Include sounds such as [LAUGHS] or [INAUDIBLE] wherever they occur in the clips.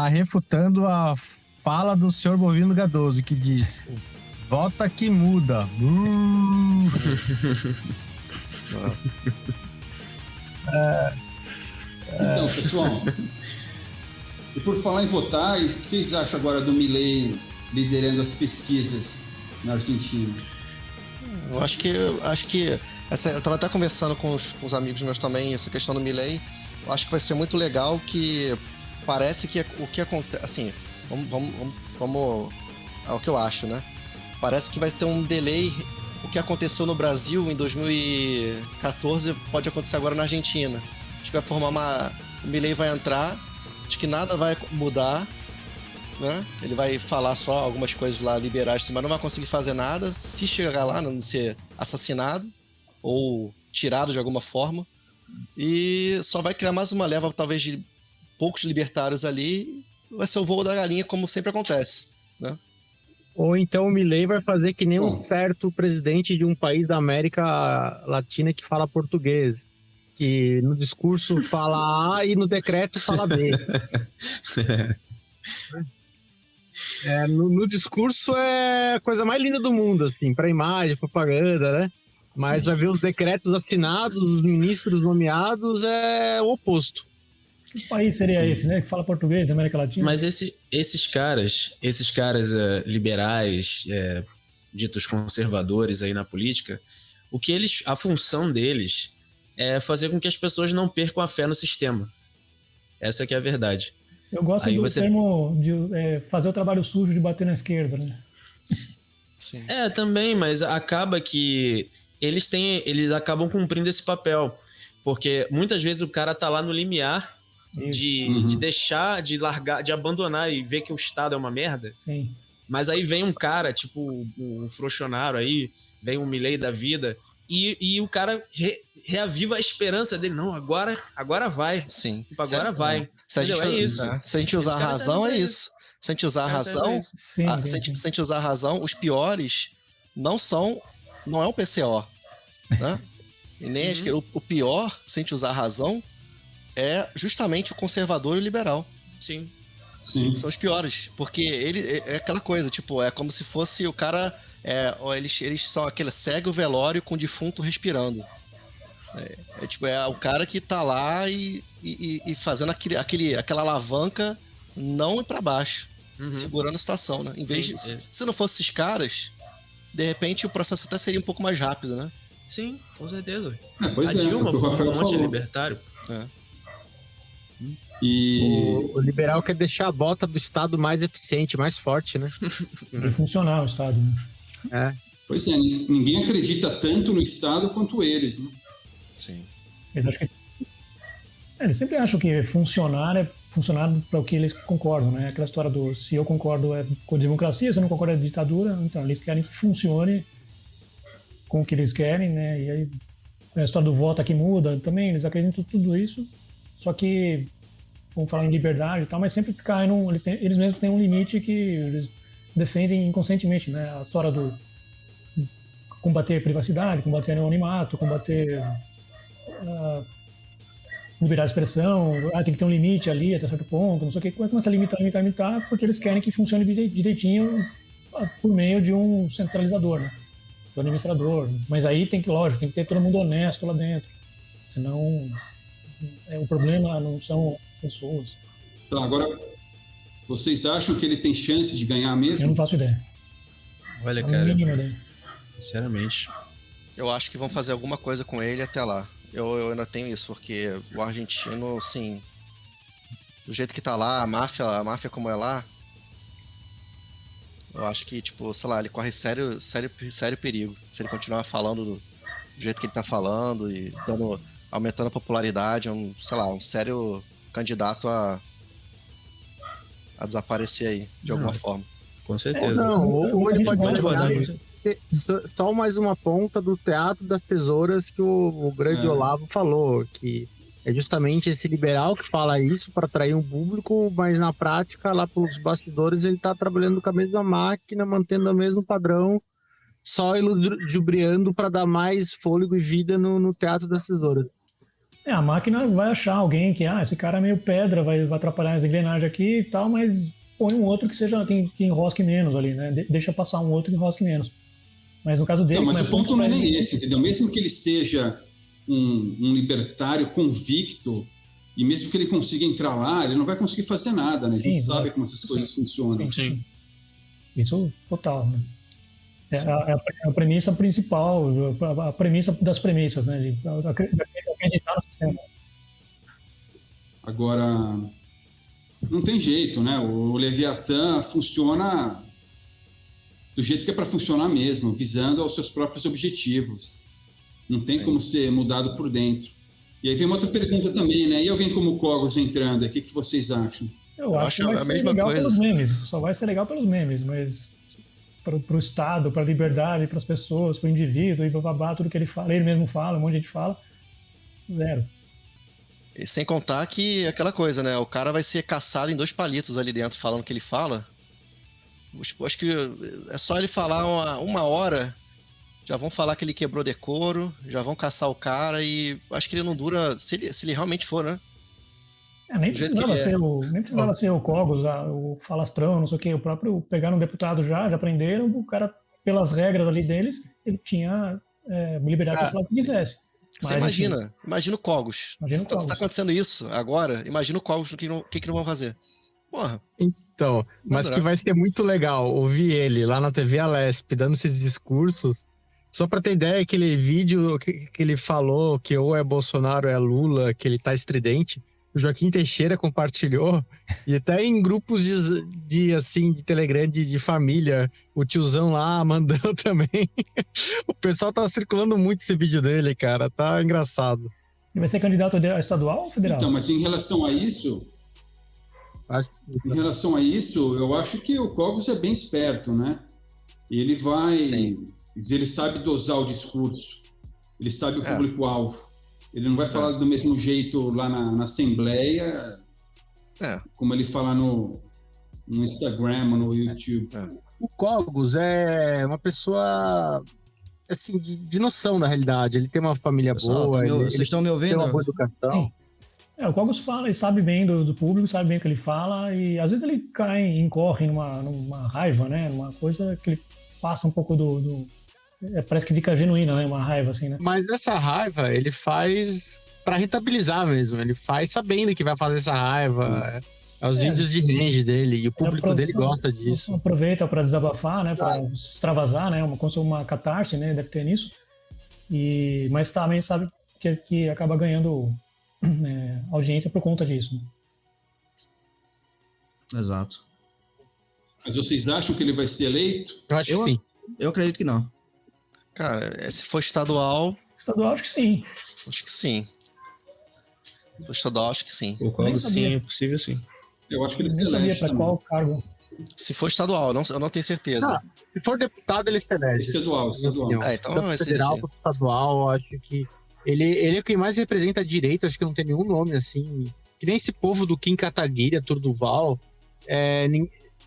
está refutando a fala do senhor Bovino Gadoso, que diz: Vota que muda. Uh. [LAUGHS] Então, pessoal, e por falar em votar, o que vocês acham agora do Milley liderando as pesquisas na Argentina? Eu acho que. Acho que essa, eu estava até conversando com os, com os, amigos meus também, essa questão do Milley. Eu acho que vai ser muito legal que parece que o que acontece. Assim, vamos, vamos, vamos, vamos. É o que eu acho, né? Parece que vai ter um delay. O que aconteceu no Brasil em 2014 pode acontecer agora na Argentina. Acho que vai formar uma. O Milley vai entrar, acho que nada vai mudar, né? Ele vai falar só algumas coisas lá liberais, mas não vai conseguir fazer nada se chegar lá, não ser assassinado ou tirado de alguma forma. E só vai criar mais uma leva, talvez, de poucos libertários ali. Vai ser o voo da galinha, como sempre acontece, né? Ou então o Milley vai fazer que nem um certo presidente de um país da América Latina que fala português. Que no discurso [LAUGHS] fala A e no decreto fala B. [LAUGHS] É, no, no, discurso é a coisa mais linda do mundo, assim, para imagem, propaganda, né? Mas Sim. vai ver os decretos assinados, os ministros nomeados, é o oposto. Que país seria Sim. esse, né? Que fala português América Latina? Mas esse, esses caras, esses caras uh, liberais, uh, ditos conservadores aí na política, o que eles, a função deles é fazer com que as pessoas não percam a fé no sistema. Essa que é a verdade. Eu gosto aí do você... termo de é, fazer o trabalho sujo de bater na esquerda, né? Sim. É, também, mas acaba que eles têm, eles acabam cumprindo esse papel. Porque muitas vezes o cara tá lá no limiar de, uhum. de deixar, de largar, de abandonar e ver que o Estado é uma merda. Sim. Mas aí vem um cara, tipo o Frochonaro aí, vem um Milley da vida, e, e o cara re, reaviva a esperança dele. Não, agora, agora vai. Sim. Tipo, agora vai. Se a, gente, é isso. Se a gente usar a razão, é isso. Se a gente usar a razão, sim, a, se, a gente, se a gente usar a razão, os piores não são. Não é o PCO. Né? E nem uhum. o, o pior, se a gente usar a razão, é justamente o conservador e o liberal. Sim. Sim. São os piores. Porque ele é, é aquela coisa, tipo, é como se fosse o cara. É, eles, eles são aquele cego velório com o defunto respirando. É, é, tipo, é o cara que tá lá e, e, e fazendo aquele, aquele, aquela alavanca não ir pra baixo. Uhum. Segurando a situação, né? Em vez Sim, de. É. Se não fosse esses caras, de repente o processo até seria um pouco mais rápido, né? Sim, com certeza. É, pois a é, Dilma foi um monte libertário. É. E... O, o, liberal quer deixar a bota do Estado mais eficiente, mais forte, né? [LAUGHS] E funcionar o Estado. Né? É. Pois é, ninguém acredita tanto no Estado quanto eles, né? Sim. Eles, acham que... é, eles sempre acham que funcionar é funcionar para o que eles concordam, né? Aquela história do se eu concordo é com a democracia, se eu não concordo é ditadura, então eles querem que funcione com o que eles querem, né? E aí a história do voto aqui muda também, eles acreditam em tudo isso, só que vamos falar em liberdade e tal, mas sempre cai num, eles, têm, eles mesmos têm um limite que eles defendem inconscientemente, né? A história do combater privacidade, combater anonimato, combater uh, liberar a expressão, ah, tem que ter um limite ali até certo ponto, não sei o que, começa a limitar, limitar, limitar, porque eles querem que funcione direitinho ah, por meio de um centralizador, né? Do administrador. Mas aí tem que, lógico, tem que ter todo mundo honesto lá dentro. Senão, é, o problema não são pessoas. Então, agora, vocês acham que ele tem chance de ganhar mesmo? Eu não faço ideia. Olha, cara, sinceramente, eu acho que vão fazer alguma coisa com ele até lá. Eu, eu ainda tenho isso, porque o argentino, assim, do jeito que tá lá, a máfia, a máfia como é lá, eu acho que, tipo, sei lá, ele corre sério, sério, sério perigo. Se ele continuar falando do, do jeito que ele tá falando e dando, aumentando a popularidade, é um, sei lá, um sério candidato a, a desaparecer aí, de alguma forma. Com certeza. Não, ou, ou ele pode, pode só mais uma ponta do Teatro das Tesouras que o, o grande é. Olavo falou, que é justamente esse liberal que fala isso para atrair um público, mas na prática, lá pelos bastidores, ele está trabalhando com a mesma máquina, mantendo o mesmo padrão, só iludibriando para dar mais fôlego e vida no, no Teatro das Tesouras. É, a máquina vai achar alguém que, ah, esse cara é meio pedra, vai, vai atrapalhar as engrenagens aqui e tal, mas põe um outro que seja que, que enrosque menos ali, né? De, deixa passar um outro que enrosque menos. Mas no caso dele. Não, mas o ponto não é nem esse, entendeu? Mesmo que ele seja um, um, libertário convicto, e mesmo que ele consiga entrar lá, ele não vai conseguir fazer nada, né? A gente Sim, sabe como essas coisas funcionam. Sim. Isso total, né? É a, é a, premissa principal, a premissa das premissas, né? Sistema. Agora, não tem jeito, né? O Leviatã funciona do jeito que é para funcionar mesmo, visando aos seus próprios objetivos. Não tem como ser mudado por dentro. E aí vem uma outra pergunta também, né? E alguém como o Cogos entrando, o que, que vocês acham? Eu acho, que vai a ser mesma legal coisa. pelos memes, só vai ser legal pelos memes, mas para o Estado, para a liberdade, para as pessoas, para o indivíduo, e babá, tudo que ele fala, ele mesmo fala, um monte de gente fala, zero. E sem contar que aquela coisa, né? O cara vai ser caçado em dois palitos ali dentro falando que ele fala. Acho que é só ele falar uma, uma hora, já vão falar que ele quebrou decoro, já vão caçar o cara e acho que ele não dura, se ele, se ele realmente for, né? É, nem, precisava ser é. o, nem precisava ser o Cogos, o Falastrão, não sei o que. O próprio pegaram um deputado já, já prenderam, o cara, pelas regras ali deles, ele tinha é, liberdade para falar o que quisesse. Mas, Você imagina, assim, imagina o Cogos. Imagina se está acontecendo isso agora, imagina o Cogos, o que, não, que, que não vão fazer? Porra. Então, mas que vai ser muito legal ouvir ele lá na TV Alesp dando esses discursos. Só para ter ideia, aquele vídeo que, que ele falou que ou é Bolsonaro ou é Lula, que ele tá estridente o Joaquim Teixeira compartilhou, e até em grupos de, de assim, de Telegram de, de, família, o tiozão lá mandando [LAUGHS] também. o pessoal tá circulando muito esse vídeo dele, cara, tá engraçado. Ele vai ser candidato a estadual ou federal? Então, mas em relação a isso, sim, em relação a isso, eu acho que o Cogos é bem esperto, né? Ele vai, sim. ele sabe dosar o discurso, ele sabe o é. público-alvo. Ele não vai é. falar do mesmo jeito lá na, na Assembleia, é. como ele fala no, no Instagram, no YouTube. É. O Cogos é uma pessoa assim, de, de, noção da realidade. Ele tem uma família Pessoal, boa. Meu, ele, vocês estão me ouvindo? Tem uma boa educação. É, o Cogos fala, ele sabe bem do, do, público, sabe bem o que ele fala, e às vezes ele cai, incorre numa, numa raiva, né? Numa coisa que ele passa um pouco do, do é, parece que fica genuína, né? Uma raiva, assim, né? Mas essa raiva ele faz para rentabilizar mesmo. Ele faz sabendo que vai fazer essa raiva. É os é. vídeos de range dele e o público dele gosta disso. Aproveita para desabafar, né? Para extravasar, né? Uma, uma catarse, né? Deve ter nisso. E, mas também sabe que, que acaba ganhando [CLEARS THROAT] é, audiência por conta disso. Né? Exato. Mas vocês acham que ele vai ser eleito? Eu acho eu, que sim. Eu acredito que não. Cara, é, se for estadual. Estadual, acho que sim. Acho que sim. Se for estadual, acho que sim. Concordo, sim, é possível sim. Eu acho que ele se elege. Para qual cargo? Se for estadual, não, eu não tenho certeza. Ah, se for deputado, ele se elege. Estadual, estadual. É, então vai federal para estadual, acho que ele, ele é quem mais representa a direita, acho que não tem nenhum nome assim. Que nem esse povo do Kim Kataguiri, Turduval, é,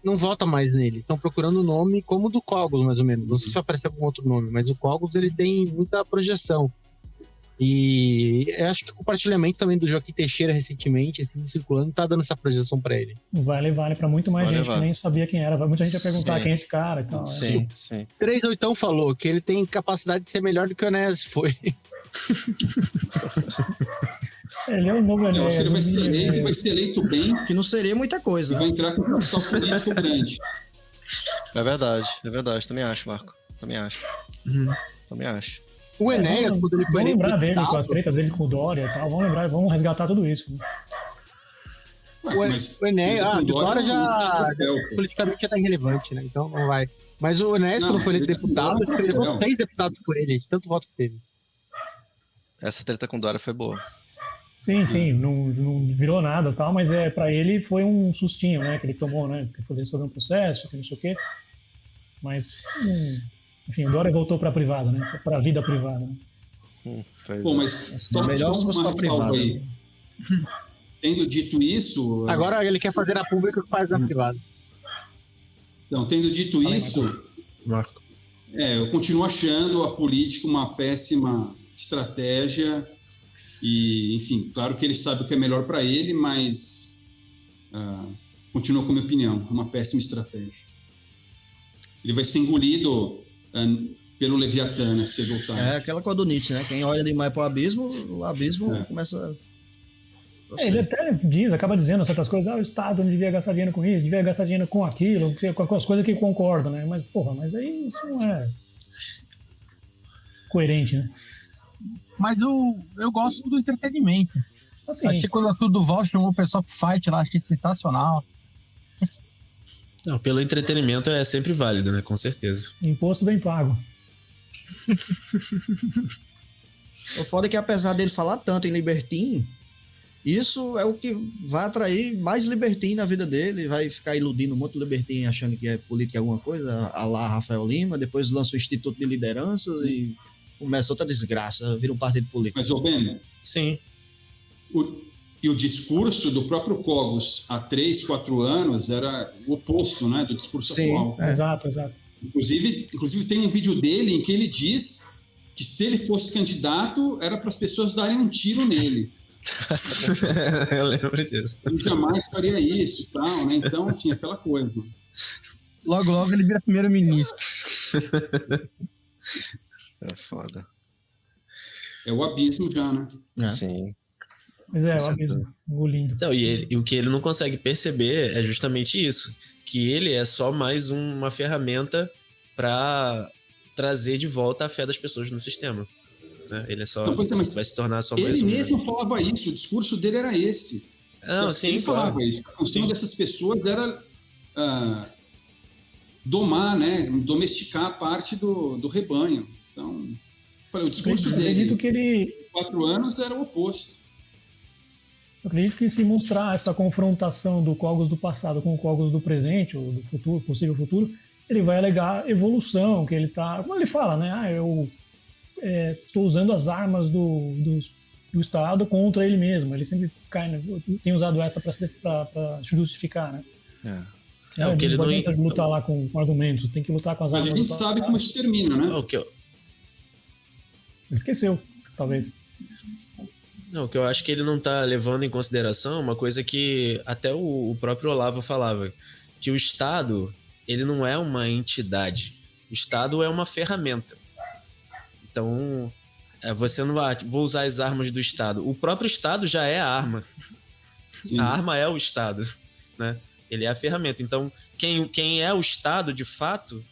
não vota mais nele. Estão procurando o nome como o do Cogos, mais ou menos. Não sei se vai aparecer algum outro nome, mas o Cogos ele tem muita projeção. E eu acho que o compartilhamento também do Joaquim Teixeira recentemente, assim, circulando, tá dando essa projeção para ele. Vale, vale para muito mais vale, gente vale. que nem sabia quem era. Muita gente ia perguntar sim. quem é esse cara e tal. Sim, é. sim. Três Oitão falou que ele tem capacidade de ser melhor do que o Enéas foi. Ele é um novo Eu acho que ele vai ser eleito, vai ser eleito bem. Que não seria muita coisa. E vai entrar com um capital político grande. É verdade, é verdade. Também acho, Marco. Também acho. Uhum. Também acho. O Enéas, é, quando ele foi Vamos lembrar dele, com as tretas dele com o Dória e tal. Vamos lembrar, vamos resgatar tudo isso. Mas, o, Enéas, ah, o Dória já, já politicamente já tá irrelevante, né? Então não vai. Mas o Enéas, quando foi eleito deputado, ele levou três deputados por ele, tanto voto que teve. Essa treta com o Dória foi boa. Sim, sim, não, não virou nada tal, mas é, para ele foi um sustinho, né, que ele tomou, né, que foi sobre um processo, que não sei o quê. Mas, hum, enfim, agora voltou para a privada, né, para a vida privada. Né? Hum, Bom, mas só, melhor só uma privada. aí. Tendo dito isso... Agora ele quer fazer a pública que faz na hum. privada. Então, tendo dito isso, Marco. É, eu continuo achando a política uma péssima estratégia E, enfim, claro que ele sabe o que é melhor para ele, mas uh, continua com a minha opinião, uma péssima estratégia. Ele vai ser engolido uh, pelo Leviatã, né, cedo ou tarde. É aquela coisa do Nietzsche, né? Quem olha demais para o abismo, o abismo é. começa é, ele até diz, acaba dizendo certas coisas, ah, o Estado não devia gastar dinheiro com isso, devia gastar dinheiro com aquilo, com as coisas que concordo, né? Mas, porra, mas aí isso não é coerente, né? Mas eu, eu gosto do entretenimento. Assim, achei quando a Tudo Val chamou o pessoal pro fight lá, achei sensacional. Não, pelo entretenimento é sempre válido, né? Com certeza. Imposto bem pago. [LAUGHS] o foda é que apesar dele falar tanto em Libertin, isso é o que vai atrair mais libertino na vida dele, vai ficar iludindo um monte de achando que é política alguma coisa, a lá Rafael Lima, depois lança o Instituto de Lideranças e começa outra desgraça, vira um partido político. Mas, ô Ben, Sim. O, e o discurso do próprio Cogos há três, quatro anos era o oposto né, do discurso Sim, atual. É. Exato, exato. Inclusive, inclusive, tem um vídeo dele em que ele diz que se ele fosse candidato, era para as pessoas darem um tiro nele. [LAUGHS] eu lembro disso. Ele jamais faria isso tal, né? Então, assim, aquela coisa. Logo, logo ele vira primeiro-ministro. [LAUGHS] é foda. É o abismo já, né? É. Sim. Mas é, o abismo, engolindo. Então, e, ele, e o que ele não consegue perceber é justamente isso. Que ele é só mais uma ferramenta para trazer de volta a fé das pessoas no sistema. Né? Ele é só então, é, vai se tornar só mais Ele um, mesmo né? falava isso, o discurso dele era esse. Não, então, sim, ele claro. falava isso. A função dessas pessoas era uh, domar, né, domesticar a parte do, do rebanho. Então, falei, o discurso eu dele, que ele quatro anos, era o oposto. Eu acredito que se mostrar essa confrontação do Cogos do passado com o Cogos do presente, ou do futuro, possível futuro, ele vai alegar evolução, que ele tá. Como ele fala, né? Ah, eu estou é, usando as armas do, do, do, Estado contra ele mesmo. Ele sempre cai, né? tem usado essa para justificar, né? É. É, é o que ele não é lutar lá com, com argumentos, tem que lutar com as armas. Mas a gente sabe como isso termina, né? O que. Ele esqueceu, talvez. Não, o que eu acho que ele não está levando em consideração uma coisa que até o, o próprio Olavo falava, que o Estado ele não é uma entidade. O Estado é uma ferramenta. Então, é, você não vai, vou usar as armas do Estado. O próprio Estado já é a arma. Sim. A arma é o Estado, né? Ele é a ferramenta. Então, quem, quem é o Estado, de fato,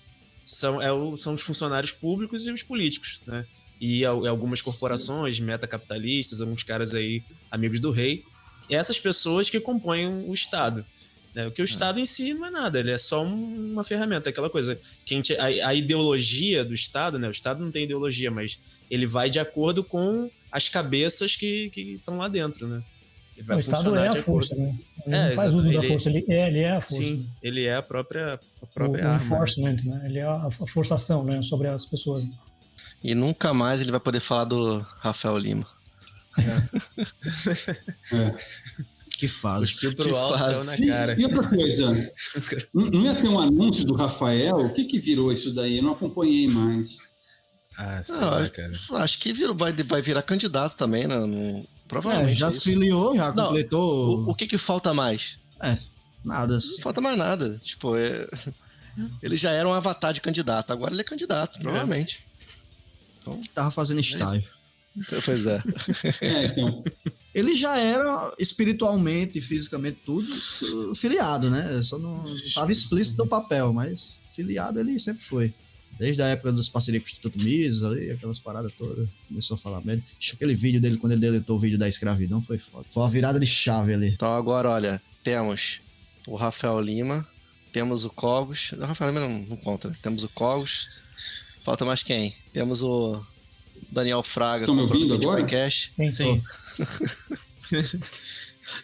são, é o, são os funcionários públicos e os políticos, né? E, algumas corporações metacapitalistas, alguns caras aí, amigos do rei. Essas pessoas que compõem o Estado. Né? Porque o é. Estado em si não é nada, ele é só uma ferramenta, aquela coisa. Quem a, a, ideologia do Estado, né? O Estado não tem ideologia, mas ele vai de acordo com as cabeças que estão lá dentro, né? Ele vai o Estado é a força, né? Ele é, faz uso da força, ele é, ele é a força. Sim, ele é a própria, a própria o, arma. O enforcement, né? Ele é a, a forçação né? sobre as pessoas. E nunca mais ele vai poder falar do Rafael Lima. É. é. Que fase. Pro que alto, fase. na cara. E, outra coisa, não ia ter um anúncio do Rafael? O que que virou isso daí? Eu não acompanhei mais. Ah, sei lá, cara. Acho que virou, vai, vai virar candidato também, né? No, provavelmente. É, já se filiou, já não, completou. O, o, que que falta mais? É, nada. Não falta mais nada. Tipo, é... [LAUGHS] ele já era um avatar de candidato, agora ele é candidato, é. provavelmente. Então, Tava fazendo é style. Pois é. [LAUGHS] é então ele já era espiritualmente, fisicamente, tudo filiado, né? Só não estava explícito no papel, mas filiado ele sempre foi. Desde a época dos parcerias com o Instituto Mises, ali, aquelas paradas todas. Começou a falar mesmo. Aquele vídeo dele, quando ele deletou o vídeo da escravidão, foi foda. Foi uma virada de chave ali. Então agora, olha, temos o Rafael Lima, temos o Cogos. O Rafael Lima não, não conta, né? Temos o Cogos. Falta mais quem? Temos o Daniel Fraga. Estão me ouvindo agora? Podcast. Sim.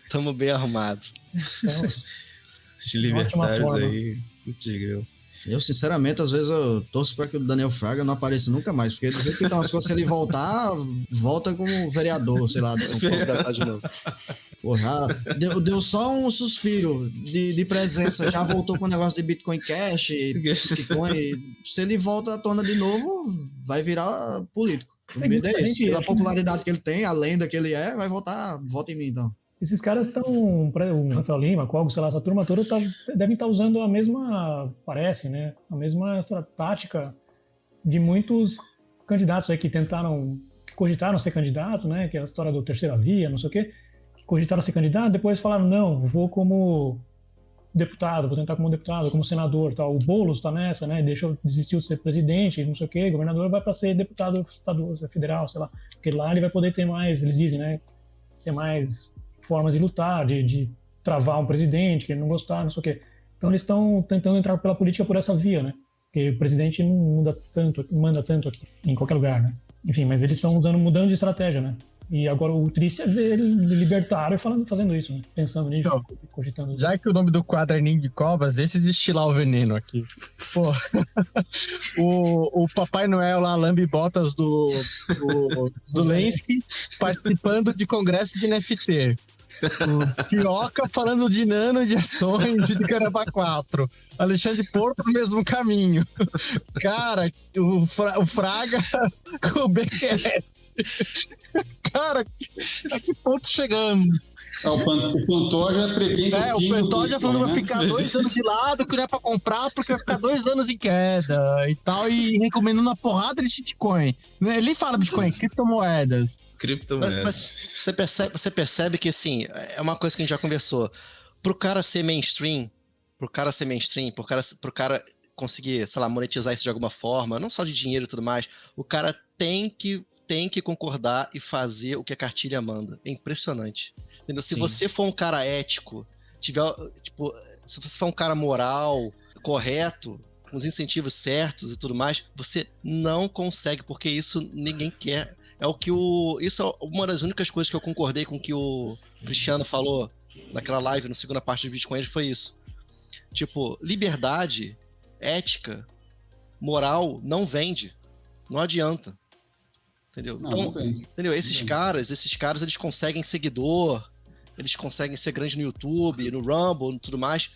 Estamos [LAUGHS] bem arrumados. [LAUGHS] Esses libertários aí, contigo. Eu, sinceramente, às vezes eu torço para que o Daniel Fraga não apareça nunca mais, porque do jeito que tá umas coisas, se ele voltar, volta como vereador, sei lá, de São Paulo de novo. Porra, deu, deu só um suspiro de, de presença, já voltou com o negócio de Bitcoin Cash, Bitcoin. Se ele volta à tona de novo, vai virar político. O medo é esse. Pela popularidade que ele tem, a lenda que ele é, vai votar, vota em mim então. Esses caras estão, o Rafael Lima, Cogo, sei lá, essa turma toda tá, devem estar tá usando a mesma, parece, né? A mesma tática de muitos candidatos aí que tentaram, que cogitaram ser candidato, né? Que é a história do terceira via, não sei o quê, que cogitaram ser candidato, depois falaram, não, vou como deputado, vou tentar como deputado, como senador, tal. O Boulos está nessa, né? Deixou desistiu de ser presidente, não sei o quê, governador vai para ser deputado estadual, federal, sei lá, porque lá ele vai poder ter mais, eles dizem, né? Ter mais formas de lutar, de, de travar um presidente que ele não gostar, não sei o quê. Então eles estão tentando entrar pela política por essa via, né? Porque o presidente não muda tanto, manda tanto aqui, em qualquer lugar, né? Enfim, mas eles estão usando, mudando de estratégia, né? E agora o triste é ver ele libertário falando, fazendo isso, né? pensando nisso, então, cogitando. Já que o nome do quadro é Ninho de Covas, deixa de estilar o veneno aqui. Pô, [LAUGHS] o, o Papai Noel lá, lambe botas do, do Zelensky, [LAUGHS] participando de congresso de NFT. O Fioca falando de nano de ações de Caramba 4. Alexandre Porto no mesmo caminho. Cara, o, Fra, o Fraga [LAUGHS] com o BQS. Cara, a que ponto chegamos? É, o, Pantoja prevendo é, o Pantoja falando que vai né? ficar dois anos de lado, que não é pra comprar, porque vai ficar dois anos em queda e tal, e recomendando uma porrada de shitcoin. Ele fala Bitcoin, criptomoedas. Criptomoedas. Mas, mas, você, percebe, você percebe que, assim, é uma coisa que a gente já conversou. Pro cara ser mainstream, pro cara ser mainstream, pro cara, pro cara conseguir, sei lá, monetizar isso de alguma forma, não só de dinheiro e tudo mais, o cara tem que tem que concordar e fazer o que a cartilha manda. É impressionante. Entendeu? Se Sim. você for um cara ético, tiver, tipo, se você for um cara moral, correto, com os incentivos certos e tudo mais, você não consegue, porque isso ninguém quer. É o que o. Isso é uma das únicas coisas que eu concordei com o que o Cristiano falou naquela live, na segunda parte do vídeo com ele, foi isso. Tipo, liberdade, ética, moral não vende. Não adianta. Entendeu? Não, então, não entendeu? Esses caras, esses caras, eles conseguem seguidor, eles conseguem ser grandes no YouTube, no Rumble e tudo mais,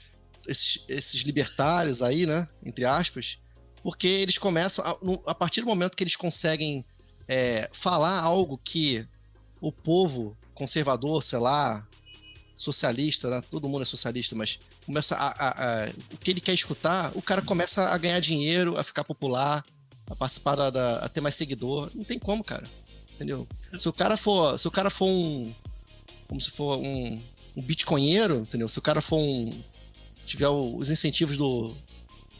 esses, esses libertários aí, né, entre aspas, porque eles começam, a, no, a partir do momento que eles conseguem é, falar algo que o povo conservador, sei lá, socialista, né, todo mundo é socialista, mas começa a, a, a, o que ele quer escutar, o cara começa a ganhar dinheiro, a ficar popular, a participar da, da, a ter mais seguidor. Não tem como, cara. Entendeu? Se o cara for, se o cara for um como se for um, um bitcoinheiro, entendeu? Se o cara for um. tiver os incentivos do,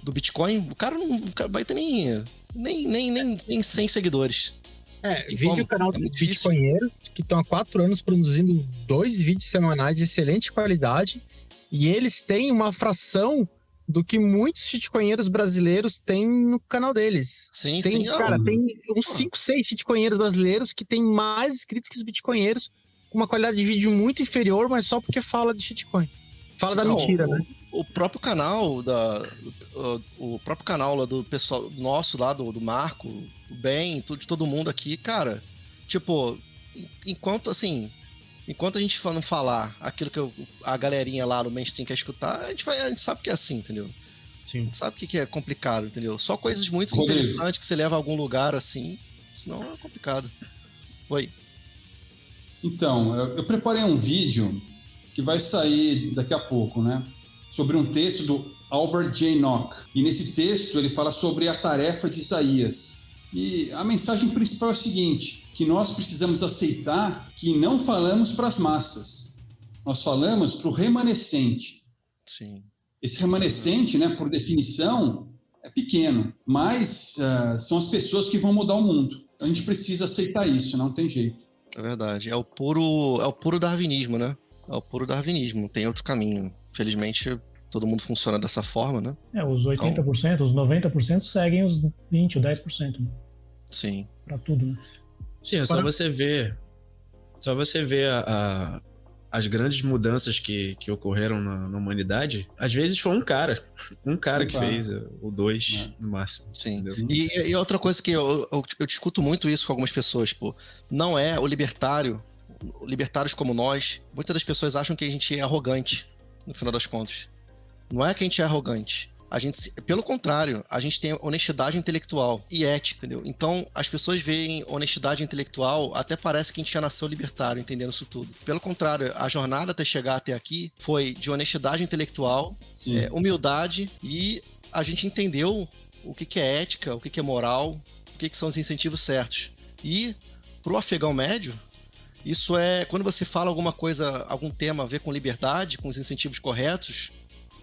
do Bitcoin, o cara não o cara vai ter nem, nem, nem, nem, nem 100 seguidores. É, vídeo canal é do Bitcoinheiro, que estão há quatro anos produzindo dois vídeos semanais de excelente qualidade, e eles têm uma fração do que muitos shitcoinheiros brasileiros têm no canal deles. Sim, tem, sim. Cara, não. tem uns 5, 6 shitcoinheiros brasileiros que têm mais inscritos que os bitcoinheiros com uma qualidade de vídeo muito inferior, mas só porque fala de shitcoin. Fala Não, da mentira, o, né? O próprio canal da o, o próprio canal lá do pessoal nosso lá do, do Marco, o Ben, tudo de todo mundo aqui, cara. Tipo, enquanto assim, enquanto a gente não falar aquilo que eu, a galerinha lá no mainstream quer escutar, a gente vai, a gente sabe que é assim, entendeu? Sim. A gente sabe que é complicado, entendeu? Só coisas muito Rodrigo. interessantes que você leva a algum lugar assim, senão é complicado. Oi. Então, eu, eu preparei um vídeo que vai sair daqui a pouco, né? Sobre um texto do Albert J. Nock. E nesse texto ele fala sobre a tarefa de Isaías. E a mensagem principal é a seguinte: que nós precisamos aceitar que não falamos para as massas, nós falamos para o remanescente. Sim. Esse remanescente, né, por definição, é pequeno, mas uh, são as pessoas que vão mudar o mundo. A gente precisa aceitar isso, não tem jeito. É verdade. É o puro, é o puro darwinismo, né? É o puro darwinismo, não tem outro caminho. Felizmente, todo mundo funciona dessa forma, né? É, os 80%, então... os 90% seguem os 20%, ou 10%. Né? Sim. Pra tudo, né? Sim, é só você ver. Só você ver a, a as grandes mudanças que, que ocorreram na, na, humanidade, às vezes foi um cara. [LAUGHS] Um cara que fez, o dois é. no máximo. Sim. E, e, outra coisa que eu, eu, eu, discuto muito isso com algumas pessoas, pô, não é o libertário, libertários como nós, muitas das pessoas acham que a gente é arrogante, no final das contas. Não é que a gente é arrogante. A gente, pelo contrário, a gente tem honestidade intelectual e ética, entendeu? Então, as pessoas veem honestidade intelectual, até parece que a gente já nasceu libertário, entendendo isso tudo. Pelo contrário, a jornada até chegar até aqui foi de honestidade intelectual, é, humildade e a gente entendeu o que, que é ética, o que, que é moral, o que, que são os incentivos certos. E pro afegão médio, isso é quando você fala alguma coisa, algum tema a ver com liberdade, com os incentivos corretos,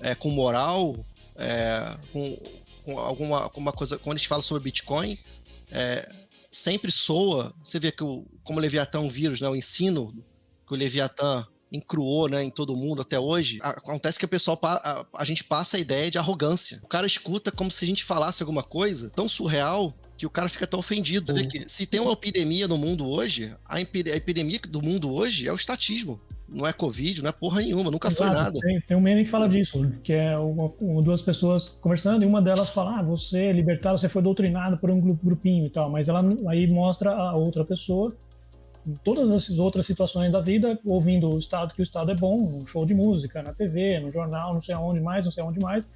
é, com moral, é, com, com, alguma, alguma coisa, quando a gente fala sobre Bitcoin, é, sempre soa, você vê que o, como o Leviatã é um vírus, né, o ensino que o Leviatã encruou né, em todo mundo até hoje, acontece que o pessoal, a, a, gente passa a ideia de arrogância. O cara escuta como se a gente falasse alguma coisa tão surreal que o cara fica tão ofendido. Uhum. se tem uma epidemia no mundo hoje, a, epidemia do mundo hoje é o estatismo não é Covid, não é porra nenhuma, nunca Exato, foi nada. Tem, tem, um meme que fala disso, que é uma, duas pessoas conversando e uma delas fala: Ah, você é libertário, você foi doutrinado por um grupinho e tal, mas ela aí mostra a outra pessoa em todas as outras situações da vida, ouvindo o Estado, que o Estado é bom, no show de música, na TV, no jornal, não sei aonde mais, não sei aonde mais.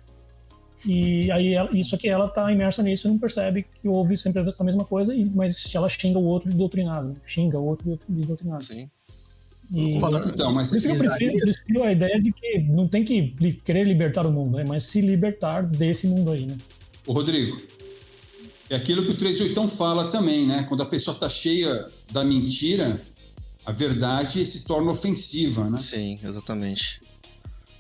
E aí, ela, isso aqui, ela tá imersa nisso e não percebe que ouve sempre essa mesma coisa, mas ela xinga o outro de doutrinado, né? xinga o outro de doutrinado. Sim. E, então, mas por isso que eu prefiro, prefiro, a ideia de que não tem que querer libertar o mundo, né? mas se libertar desse mundo aí, né? O Rodrigo, é aquilo que o 38 fala também, né? Quando a pessoa está cheia da mentira, a verdade se torna ofensiva, né? Sim, exatamente.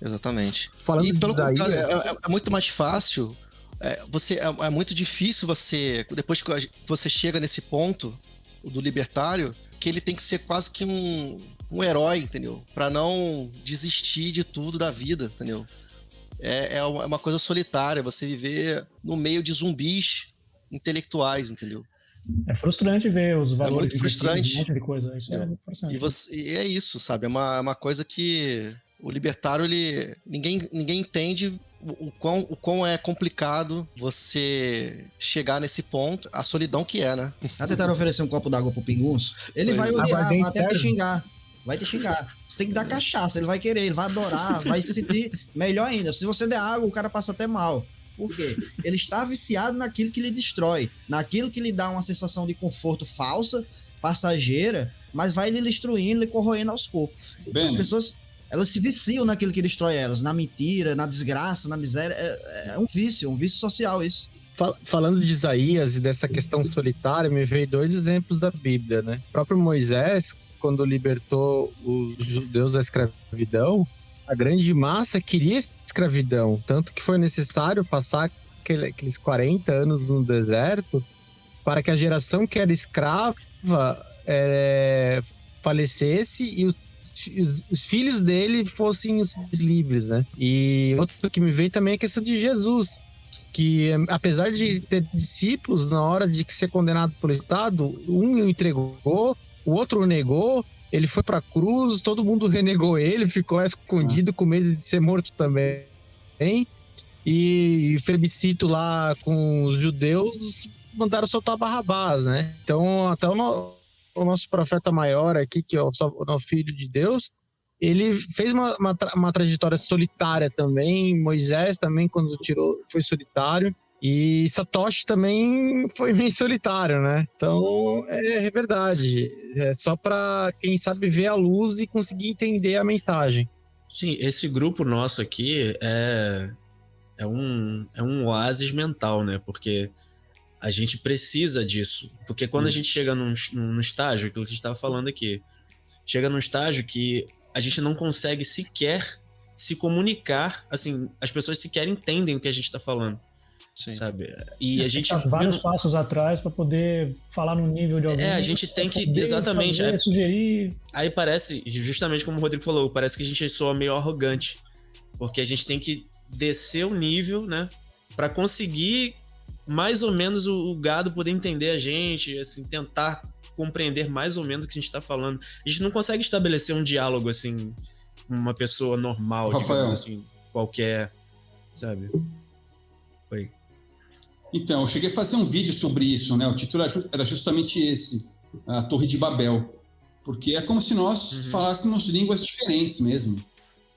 Exatamente. Falando e pelo daí, contrário, é, é, é, muito mais fácil. É, você, é, é, muito difícil você, depois que você chega nesse ponto do libertário, que ele tem que ser quase que um, um herói, entendeu? Para não desistir de tudo da vida, entendeu? É, é uma coisa solitária, você viver no meio de zumbis intelectuais, entendeu? É frustrante ver os valores. É muito frustrante. Um monte de coisa. Isso é, é frustrante. E, você, e, é isso, sabe? É uma, é uma coisa que o libertário, ele. Ninguém, ninguém entende o quão, o quão é complicado você chegar nesse ponto, a solidão que é, né? Já tentaram oferecer um copo d'água pro pinguço? Ele Foi. vai odiar, vai até xingar vai te xingar. Você tem que dar cachaça, ele vai querer, ele vai adorar, vai se sentir melhor ainda. Se você der água, o cara passa até mal. Por quê? Ele está viciado naquilo que lhe destrói, naquilo que lhe dá uma sensação de conforto falsa, passageira, mas vai lhe destruindo, lhe corroendo aos poucos. Bem, As pessoas, elas se viciam naquilo que destrói elas, na mentira, na desgraça, na miséria. É, é um vício, um vício social isso. Falando de Isaías e dessa questão solitária, me veio dois exemplos da Bíblia, né? O próprio Moisés, quando libertou os judeus da escravidão, a grande massa queria escravidão, tanto que foi necessário passar aqueles 40 anos no deserto para que a geração que era escrava é, falecesse e os, os, os, filhos dele fossem os livres, né? E outro que me veio também é a questão de Jesus, que apesar de ter discípulos na hora de ser condenado pelo Estado, um entregou, o outro negou, ele foi pra cruz, todo mundo renegou ele, ficou escondido com medo de ser morto também. E Felicito lá com os judeus mandaram soltar Barrabás, né? Então, até o, no, o nosso profeta maior aqui, que é o, o filho de Deus, ele fez uma, uma, uma, trajetória solitária também. Moisés também, quando tirou, foi solitário. E Satoshi também foi [LAUGHS] meio solitário, né? Então é, é verdade. É só para quem sabe ver a luz e conseguir entender a mensagem. Sim, esse grupo nosso aqui é, é, um, é um oásis mental, né? Porque a gente precisa disso. Porque Sim. quando a gente chega num, num estágio, aquilo que a gente estava falando aqui, chega num estágio que a gente não consegue sequer se comunicar, assim, as pessoas sequer entendem o que a gente está falando. Sim. Sabe? E a gente. Tá vários viu... passos atrás para poder falar no nível de alguém. É, a gente tem que. Exatamente. Fazer, é... sugerir. Aí parece, justamente como o Rodrigo falou, parece que a gente soa meio arrogante. Porque a gente tem que descer o nível, né? Para conseguir mais ou menos o, o, gado poder entender a gente, assim, tentar compreender mais ou menos o que a gente está falando. A gente não consegue estabelecer um diálogo assim com uma pessoa normal, Rafael. digamos assim, qualquer, sabe? Oi. Então, eu cheguei a fazer um vídeo sobre isso, né? O título era justamente esse, a Torre de Babel, porque é como se nós uhum. falássemos línguas diferentes mesmo.